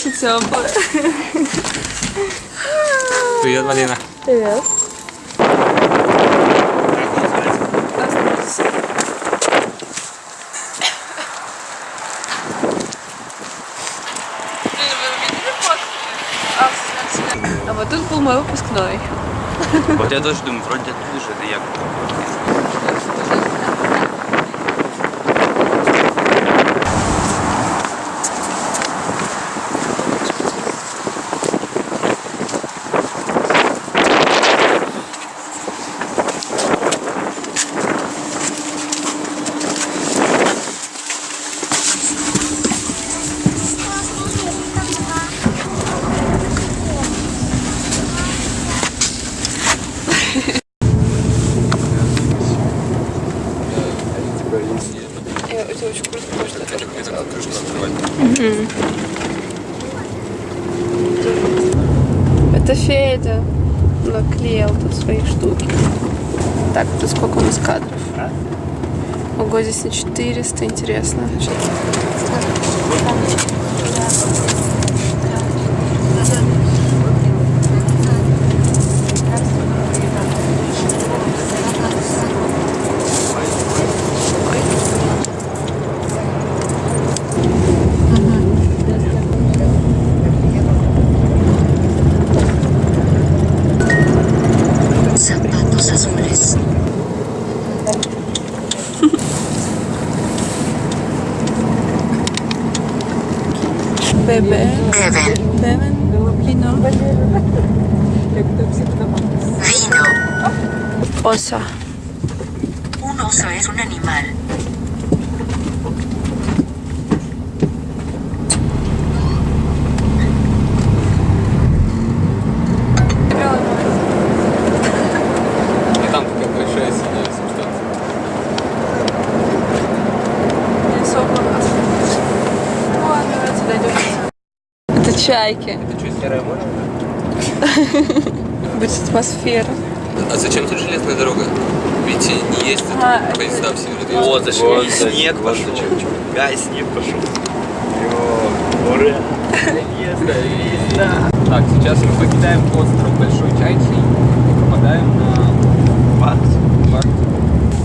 Все теплые. Привет, Марина. Привет. А вот тут был мой выпускной. Вот я тоже думаю, вроде оттуда же, это. Я, Это Федя наклеил тут свои штуки. Так, тут сколько у нас кадров? Ого, здесь на 400, интересно. Что Оса. Un oso es un animal. Ну чайки. Это что, серое море? Будет атмосфера. А зачем тут железная дорога? Ведь не ездят А, поезда в Северодвинск. Вот, зашли, Вот, снег вот пошел. зачем. Гай, снег пошел. Ура! Езда, езда. Так, сейчас мы покидаем остров Большой Чайчий и попадаем на парк.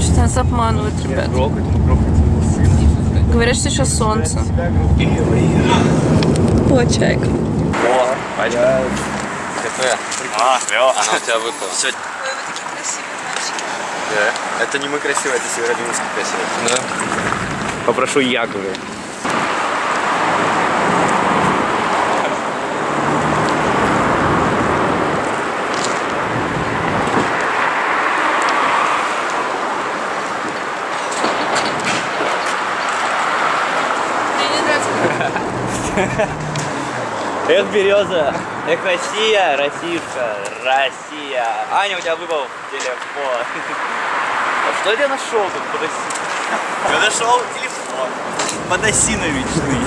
Что-то нас обманывают, ребят. Грохать, грохать. Говорят, что сейчас солнце. О, О, чайка. пачка. Кафе. А, клево. Она у тебя выпала. Все, Вы такие красивые мальчики. Да. Это не мы красивые, это Северодвинск красивый. Да? Попрошу Яковы. Мне не нравится. Эх, береза. Эх, Россия, Россишка, Россия. Аня, у тебя выпал телефон. А что я нашел тут? Подоси. Я нашел телефон. Подосиновичный.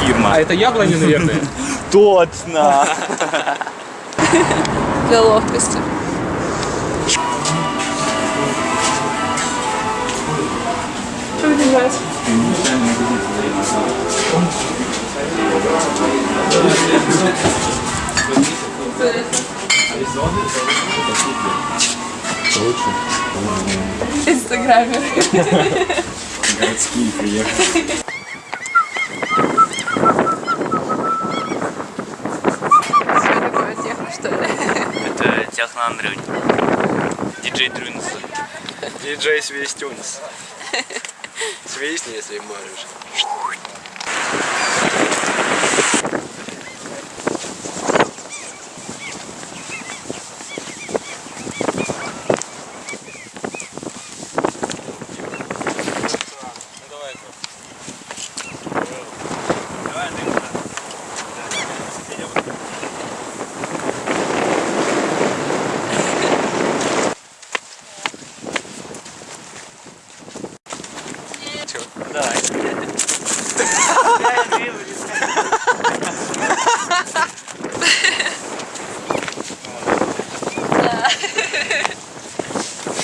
Фирма. А это яблони, наверное? Точно. Для ловкости. Что вы не нравится? Инстаграмер. Городские приехали. Техно, Андрюнь. Диджей Дрюнс. Диджей Свистюнс. Свистни, если можешь.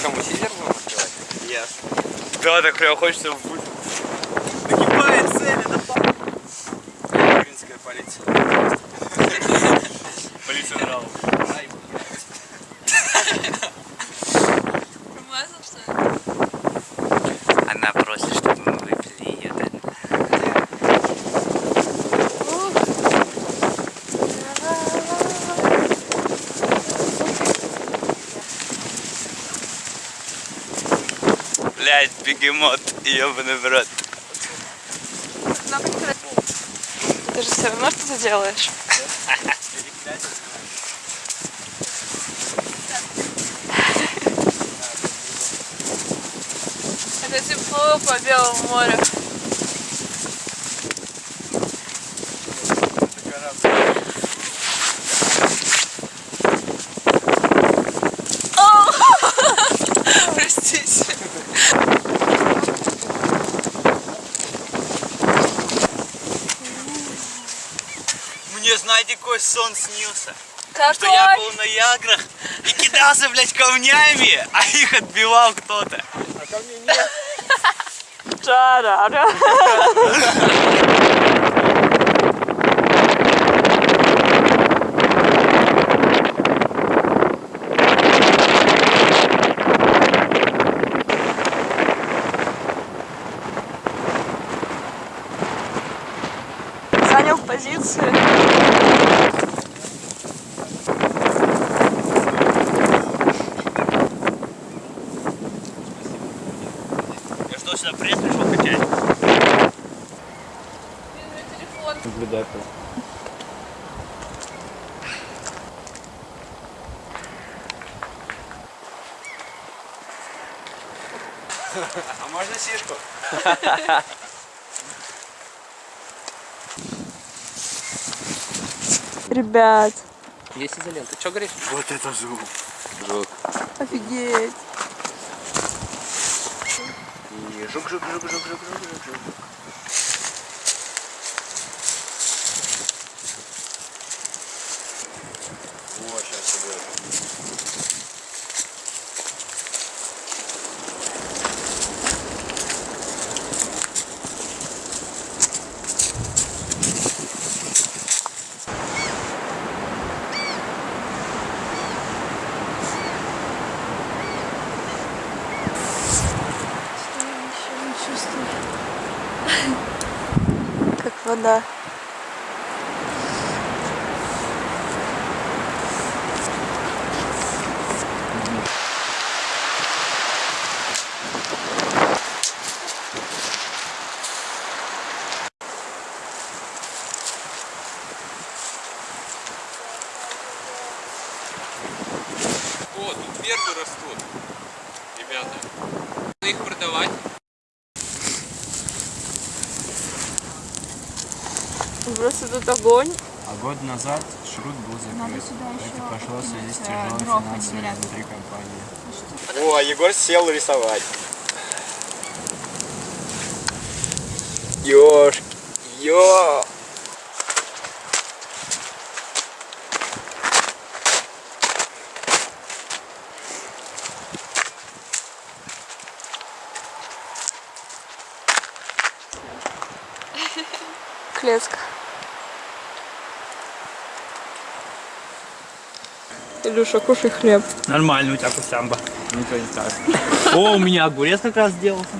Кому сидер будем открывать? Я. Да, так прям хочется в... Нагибает цель, это Украинская полиция. Полиция нравов. Блять, бегемот, ебаный в рот. Ты же все равно что-то делаешь. Это тепло по Белому морю. О! Простите. Мне, знаете, какой сон снился? Какой? Что я был на Яграх и кидался, блядь, камнями, а их отбивал кто-то. Жара. Занял позицию. Наблюдатель. А можно сишку? Ребят, Есть изолента. Что говоришь? Вот это звук. Жук. офигеть. И жук, жук, жук, жук, жук, жук, жук, Как вода. О, тут вербы растут. Ребята. Надо их продавать. Просто тут огонь. А год назад Шрут был закрыт. Это пошло в связи с тяжелым финансами внутри компании. О, Егор сел рисовать. Ёж. Ё. Илюша, кушай хлеб. Нормально у тебя кусямба. Ничего не скажешь. О, у меня огурец как раз сделался.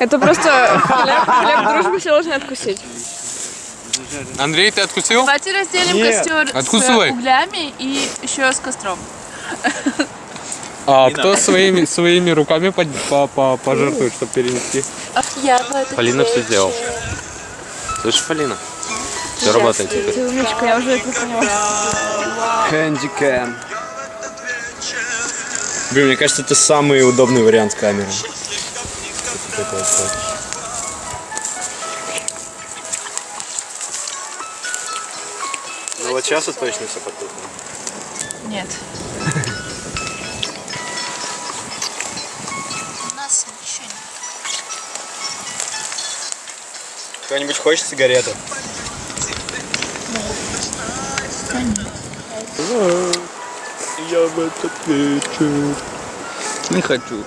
Это просто хлеб, хлеб дружбы все должны откусить. Андрей, ты откусил? Давайте разделим Нет. костер Откусывай. с углями и еще с костром. А кто своими, своими руками под- по- по- пожертвует, чтобы перенести? Я Полина все сделала. Слышишь, Полина? Все работает теперь. Ты умничка, я уже это поняла. Хэндикэм. Блин, мне кажется, это самый удобный вариант камеры. Ну вот сейчас вот точно все потухло. Нет. У нас ничего нет. Кто-нибудь хочет сигарету? Я в этот вечер. Не хочу.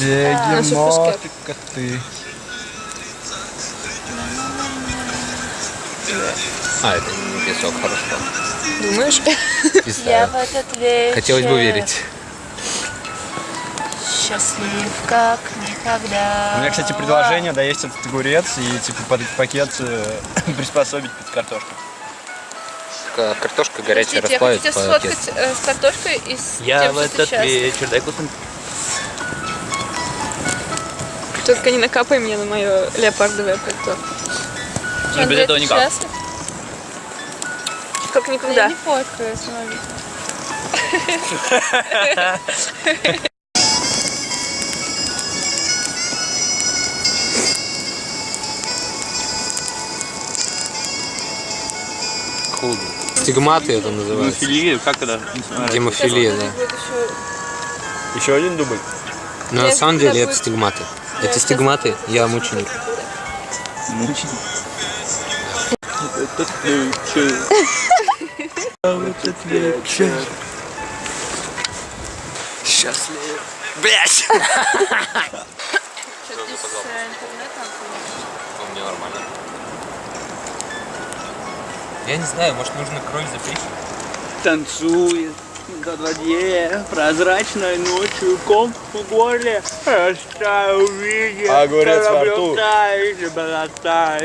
Бегемоты коты. А, это не песок, хорошо. Думаешь? Не знаю. этот вечер Хотелось бы верить. Счастлив, как никогда. У меня, кстати, предложение доесть этот огурец и типа под этот пакет э, приспособить под картошку. К- Картошка горячая Подождите, я хочу расплавить кексу. сфоткать э, с картошкой и с Я тем, в что ты этот вечер, дай кусок. Только не накапай мне на мое леопардовое пальто. Ну, без этого никак. Счастлив? Как никогда. Я не фоткаю, смотри. Худ. Стигматы это называется. Филия, как это? Гемофилия, да. Еще один дубль. Но на самом деле это стигматы. Это стигматы, я мученик. Счастлив. Блять! Мне нормально. Я не знаю, может нужно кровь запрещать? Танцует на воде прозрачной ночью ком в горле Растаю в виде Огурец во рту.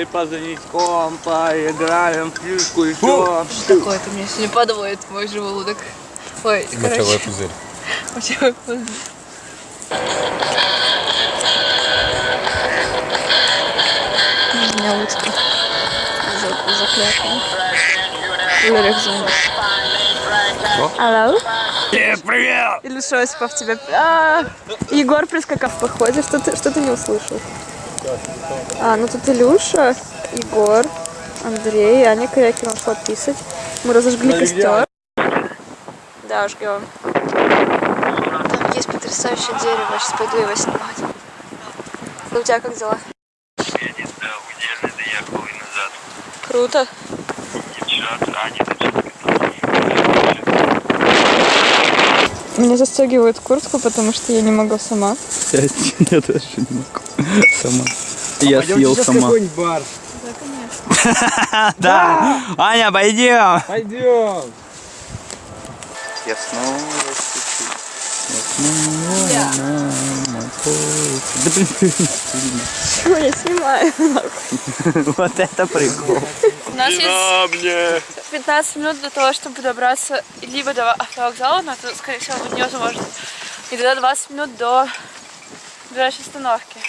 и позвонить ком Поиграем в фишку еще Такое-то меня сегодня подводит твой желудок. Ой, Мочевой пузырь. мочевой пузырь. У меня утка. За- Заклятая. Алло? Привет! Илюша Осипов тебя... А, Егор прискакав в походе. Что ты, что ты не услышал? А, ну тут Илюша, Егор, Андрей, Аня Корякина ушла писать. Мы разожгли костер. Да, жгем. Там есть потрясающее дерево, я сейчас пойду его снимать. Ну, у тебя как дела? Круто. Мне застегивают куртку, потому что я не могу сама. Я тоже не могу Сама Я съел сама бар. Да! Аня, пойдем! Пойдем. Я Я снова Да блин, Чего я снимаю? вот это прикол. У нас есть 15 минут до того, чтобы добраться либо до автовокзала, но это, скорее всего, будет невозможно. И тогда 20 минут до ближайшей остановки.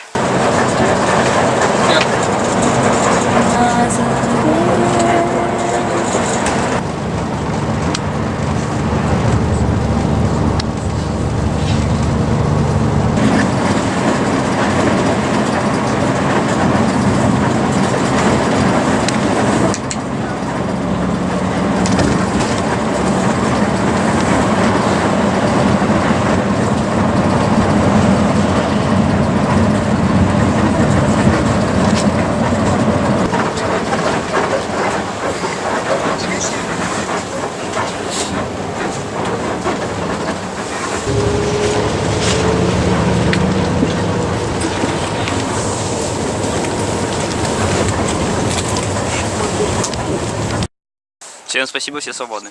Всем спасибо, все свободны.